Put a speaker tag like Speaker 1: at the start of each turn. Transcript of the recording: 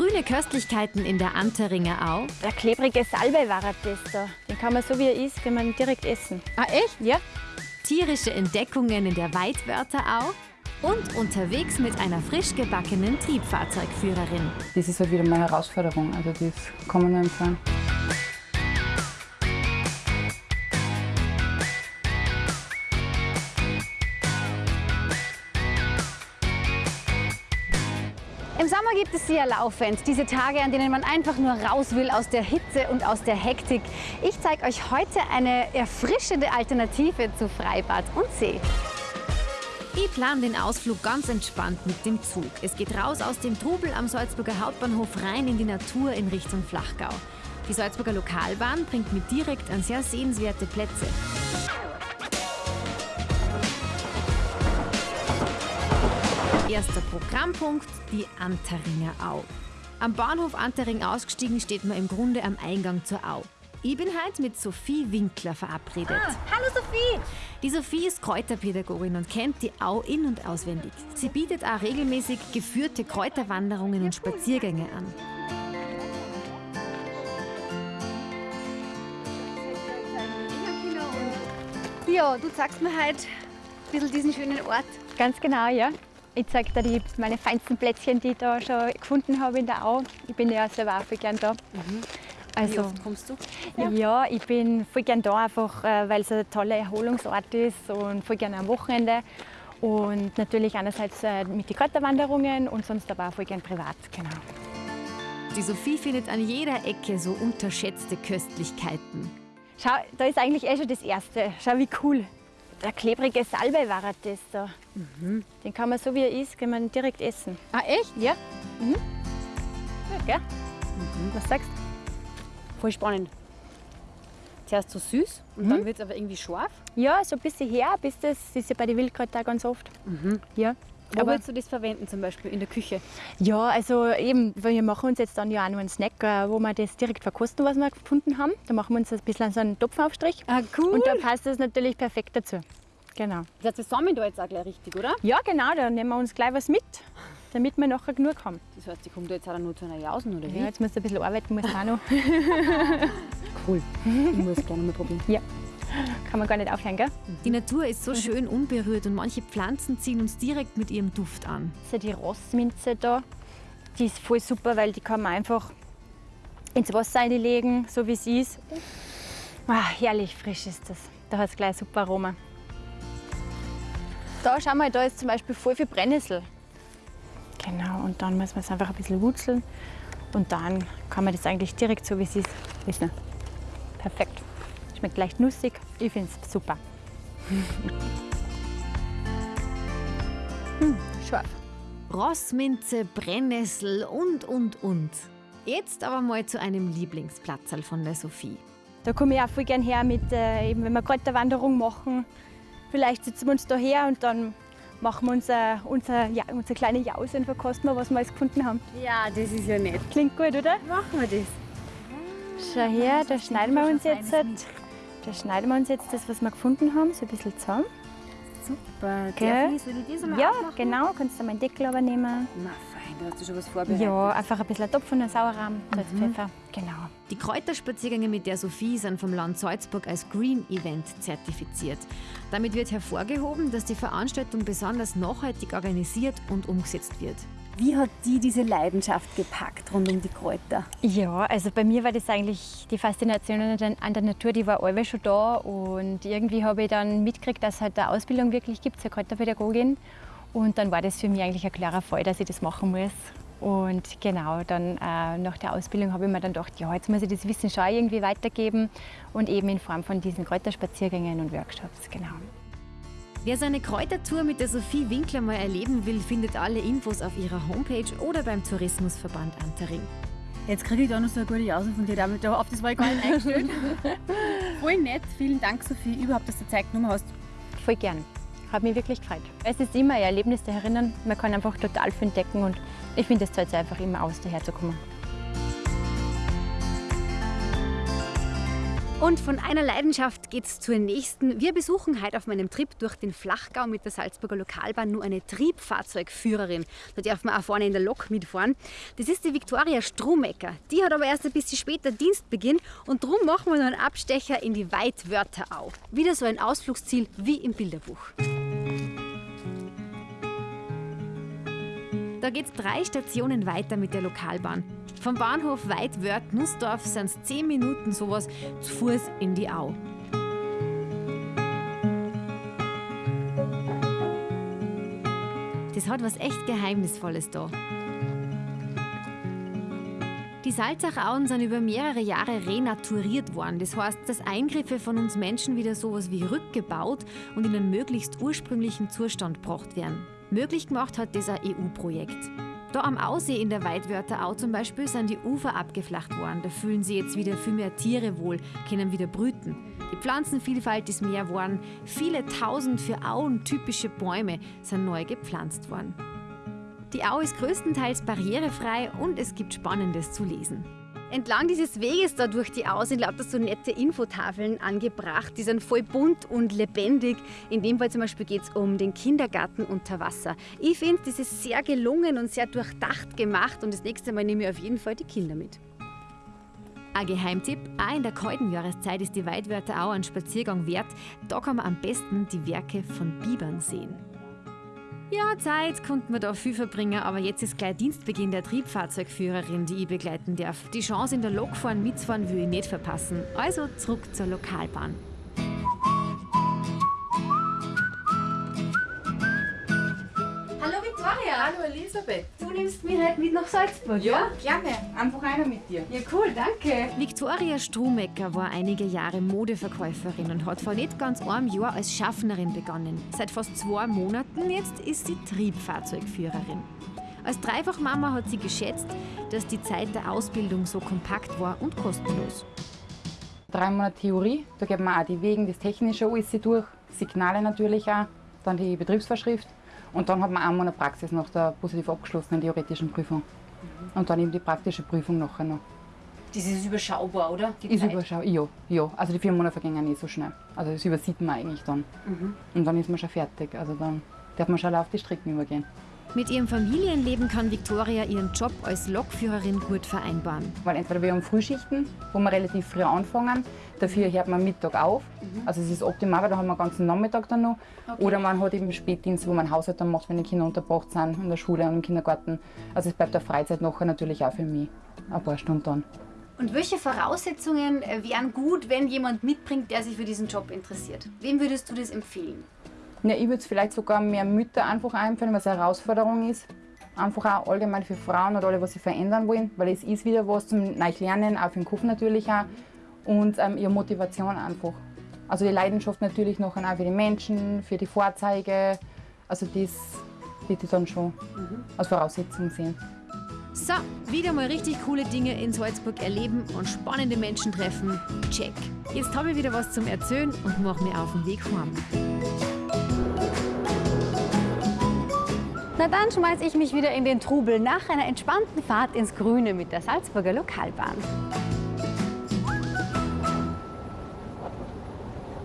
Speaker 1: Grüne Köstlichkeiten in der Anteringer Au.
Speaker 2: Der klebrige Salbei war das da. Den kann man so wie er ist, kann man direkt essen.
Speaker 3: Ah, echt?
Speaker 2: Ja.
Speaker 1: Tierische Entdeckungen in der Weidwörter Au. Und unterwegs mit einer frisch gebackenen Triebfahrzeugführerin.
Speaker 4: Das ist halt wieder meine Herausforderung. Also das kann man nur empfehlen.
Speaker 3: Sommer gibt es ja laufend. Diese Tage, an denen man einfach nur raus will aus der Hitze und aus der Hektik. Ich zeige euch heute eine erfrischende Alternative zu Freibad und See.
Speaker 1: Ich plane den Ausflug ganz entspannt mit dem Zug. Es geht raus aus dem Trubel am Salzburger Hauptbahnhof rein in die Natur in Richtung Flachgau. Die Salzburger Lokalbahn bringt mich direkt an sehr sehenswerte Plätze. Erster Programmpunkt, die Anteringer Au. Am Bahnhof Antering ausgestiegen steht man im Grunde am Eingang zur Au. Ich bin heute mit Sophie Winkler verabredet.
Speaker 3: Hallo Sophie!
Speaker 1: Die Sophie ist Kräuterpädagogin und kennt die Au in- und auswendig. Sie bietet auch regelmäßig geführte Kräuterwanderungen und Spaziergänge an.
Speaker 3: Ja, du zeigst mir heute ein bisschen diesen schönen Ort.
Speaker 2: Ganz genau, ja. Ich zeige dir die, meine feinsten Plätzchen, die ich da schon gefunden habe in der Au. Ich bin ja selber auch voll gern da. Also,
Speaker 3: Wie oft kommst du?
Speaker 2: ja. ich bin voll gern da, einfach äh, weil es ein toller Erholungsort ist und voll gern am Wochenende. Und natürlich einerseits äh, mit den Kräuterwanderungen und sonst aber auch voll gern privat, genau.
Speaker 1: Die Sophie findet an jeder Ecke so unterschätzte Köstlichkeiten.
Speaker 2: Schau, da ist eigentlich eh schon das Erste. Schau, wie cool. Der klebrige Salbei war das da. Den kann man so wie er ist, kann man direkt essen.
Speaker 3: Ah, echt?
Speaker 2: Ja. Mhm. Ja, gell? Was sagst du?
Speaker 3: Voll spannend. Zuerst so süß und dann wird es aber irgendwie scharf.
Speaker 2: Ja, so ein bisschen her, bis das, das ist ja bei den Wildkräutern auch ganz oft. Ja.
Speaker 3: Wo
Speaker 2: Aber,
Speaker 3: würdest du das verwenden, zum Beispiel in der Küche?
Speaker 2: ja, also eben, wir machen uns jetzt dann ja auch noch einen Snack, äh, wo wir das direkt verkosten, was wir gefunden haben. Da machen wir uns ein bisschen so einen Topfaufstrich.
Speaker 3: Ah, cool.
Speaker 2: Und da passt das natürlich perfekt dazu. Genau.
Speaker 3: Das zusammen da jetzt auch gleich richtig, oder?
Speaker 2: Ja, genau, da nehmen wir uns gleich was mit, damit wir nachher genug haben.
Speaker 3: Das heißt, die kommt da jetzt auch nur zu einer Jausen, oder wie?
Speaker 2: Ja, jetzt musst du ein bisschen arbeiten, muss auch noch.
Speaker 3: cool. Ich muss gerne mal probieren.
Speaker 2: Kann man gar nicht aufhören, gell?
Speaker 1: Die Natur ist so schön unberührt und manche Pflanzen ziehen uns direkt mit ihrem Duft an.
Speaker 2: Die Rossminze da, die ist voll super, weil die kann man einfach ins Wasser einlegen, so wie sie ist. Ah, herrlich frisch ist das. Da hat es gleich super Aroma. Da schau mal, da ist zum Beispiel voll viel Brennnessel. Genau, und dann muss man es einfach ein bisschen wurzeln. Und dann kann man das eigentlich direkt so wie es ist essen. Perfekt. Schmeckt leicht nussig. Ich finde es super. hm, scharf.
Speaker 1: Rossminze, Brennnessel und, und, und. Jetzt aber mal zu einem Lieblingsplatzerl von der Sophie.
Speaker 2: Da komme ich auch voll gern her, mit, äh, eben, wenn wir gerade eine Wanderung machen. Vielleicht sitzen wir uns da her und dann machen wir unser, unser, ja, unsere kleine Jause und verkosten wir, was wir alles gefunden haben.
Speaker 3: Ja, das ist ja nett.
Speaker 2: Klingt gut, oder?
Speaker 3: Machen wir das.
Speaker 2: Schau her, da schneiden wir uns jetzt, da schneiden wir uns jetzt das, was wir gefunden haben, so ein bisschen zusammen.
Speaker 3: Super.
Speaker 2: Gell?
Speaker 3: Darf ich, soll ich das einmal
Speaker 2: Ja,
Speaker 3: aufmachen?
Speaker 2: genau, kannst du meinen Deckel aber nehmen.
Speaker 3: Na fein, da hast du schon was vorbereitet.
Speaker 2: Ja, einfach ein bisschen Topf und ein Sauerrahm, Salz, Pfeffer. Genau.
Speaker 1: Die Kräuterspaziergänge mit der Sophie sind vom Land Salzburg als Green Event zertifiziert. Damit wird hervorgehoben, dass die Veranstaltung besonders nachhaltig organisiert und umgesetzt wird.
Speaker 3: Wie hat die diese Leidenschaft gepackt rund um die Kräuter?
Speaker 2: Ja, also bei mir war das eigentlich die Faszination an der, Natur, die war allweil schon da und irgendwie habe ich dann mitgekriegt, dass es halt eine Ausbildung wirklich gibt zur Kräuterpädagogin und dann war das für mich eigentlich ein klarer Fall, dass ich das machen muss. Und genau, dann äh, nach der Ausbildung habe ich mir dann gedacht, ja, jetzt muss ich das Wissen schon irgendwie weitergeben und eben in Form von diesen Kräuterspaziergängen und Workshops, genau.
Speaker 1: Wer seine Kräutertour mit der Sophie Winkler mal erleben will, findet alle Infos auf ihrer Homepage oder beim Tourismusverband Antering.
Speaker 3: Jetzt kriege ich da noch so eine gute Jause von dir. Damit, auf das war ich gar nicht eingestellt. Voll nett. Vielen Dank, Sophie, überhaupt, dass du Zeit genommen hast.
Speaker 2: Voll gern. Hat mich wirklich gefreut. Es ist immer ein Erlebnis der Herinnen. Man kann einfach total viel entdecken und ich finde, es zahlt sich einfach immer aus, daher
Speaker 3: Und von einer Leidenschaft geht's zur nächsten. Wir besuchen heute auf meinem Trip durch den Flachgau mit der Salzburger Lokalbahn nur eine Triebfahrzeugführerin. Da darf man auch vorne in der Lok mitfahren. Das ist die Viktoria Stromecker. Die hat aber erst ein bisschen später Dienstbeginn und darum machen wir noch einen Abstecher in die Weitwörterau. Wieder so ein Ausflugsziel wie im Bilderbuch.
Speaker 1: Da geht's drei Stationen weiter mit der Lokalbahn. Vom Bahnhof Weidwörth-Nussdorf sind es 10 Minuten sowas zu Fuß in die Au. Das hat was echt Geheimnisvolles da. Die Salzachauen sind über mehrere Jahre renaturiert worden. Das heißt, dass Eingriffe von uns Menschen wieder sowas wie rückgebaut und in einen möglichst ursprünglichen Zustand gebracht werden. Möglich gemacht hat das ein EU-Projekt. Da am Aussee in der Weidwörterau zum Beispiel sind die Ufer abgeflacht worden. Da fühlen sich jetzt wieder viel mehr Tiere wohl, können wieder brüten. Die Pflanzenvielfalt ist mehr geworden. Viele tausend für Auen typische Bäume sind neu gepflanzt worden. Die Au ist größtenteils barrierefrei und es gibt Spannendes zu lesen.
Speaker 3: Entlang dieses Weges da durch die Au sind lauter so nette Infotafeln angebracht. Die sind voll bunt und lebendig. In dem Fall zum Beispiel geht es um den Kindergarten unter Wasser. Ich finde, das ist sehr gelungen und sehr durchdacht gemacht und das nächste Mal nehme ich auf jeden Fall die Kinder mit.
Speaker 1: Ein Geheimtipp, auch in der kalten Jahreszeit ist die Weidwörter auch ein Spaziergang wert. Da kann man am besten die Werke von Bibern sehen. Ja, Zeit konnten wir da viel verbringen, aber jetzt ist gleich Dienstbeginn der Triebfahrzeugführerin, die ich begleiten darf. Die Chance in der Lok fahren mitzufahren will ich nicht verpassen. Also zurück zur Lokalbahn.
Speaker 4: Elisabeth.
Speaker 3: Du nimmst mich heute mit nach Salzburg,
Speaker 4: Ja, gerne. Einfach einer mit dir.
Speaker 3: Ja, cool, danke.
Speaker 1: Viktoria Stromecker war einige Jahre Modeverkäuferin und hat vor nicht ganz einem Jahr als Schaffnerin begonnen. Seit fast zwei Monaten jetzt ist sie Triebfahrzeugführerin. Als Dreifachmama hat sie geschätzt, dass die Zeit der Ausbildung so kompakt war und kostenlos.
Speaker 4: Drei Monate Theorie, da geht man auch die Wegen, das Technische alles durch, Signale natürlich auch, dann die Betriebsvorschrift und dann hat man einen Monat Praxis nach der positiv abgeschlossenen theoretischen Prüfung. Und dann eben die praktische Prüfung nachher noch.
Speaker 3: Das ist überschaubar, oder? Die
Speaker 4: Ist
Speaker 3: Zeit.
Speaker 4: überschau ja, ja. Also die vier Monate vergehen nicht so schnell. Also das übersieht man eigentlich dann. Und dann ist man schon fertig. Also dann darf man schon auf die Strecken übergehen.
Speaker 1: Mit ihrem Familienleben kann Viktoria ihren Job als Lokführerin gut vereinbaren.
Speaker 4: Weil entweder wir haben Frühschichten, wo wir relativ früh anfangen, dafür hört man Mittag auf. Also es ist optimal, weil da haben wir den ganzen Nachmittag dann noch. Oder man hat eben Spätdienst, wo man Haushalt dann macht, wenn die Kinder untergebracht sind, in der Schule und im Kindergarten. Also es bleibt der Freizeit nachher natürlich auch für mich ein paar Stunden dann.
Speaker 3: Und welche Voraussetzungen äh, wären gut, wenn jemand mitbringt, der sich für diesen Job interessiert? Wem würdest du das empfehlen?
Speaker 4: Ja, ich würde es vielleicht sogar mehr Mütter einfach einführen, was eine Herausforderung ist. Einfach auch allgemein für Frauen oder alle, was sie verändern wollen, weil es ist wieder was zum Lernen, auch für den Kopf natürlich auch. Und ähm, ihre Motivation einfach. Also die Leidenschaft natürlich nachher auch für die Menschen, für die Fahrzeuge. Also das würde ich dann schon als Voraussetzung sehen.
Speaker 1: So, wieder mal richtig coole Dinge in Salzburg erleben und spannende Menschen treffen. Check. Jetzt habe ich wieder was zum Erzählen und mache mir auf den Weg heim.
Speaker 3: Na dann schmeiß ich mich wieder in den Trubel nach einer entspannten Fahrt ins Grüne mit der Salzburger Lokalbahn.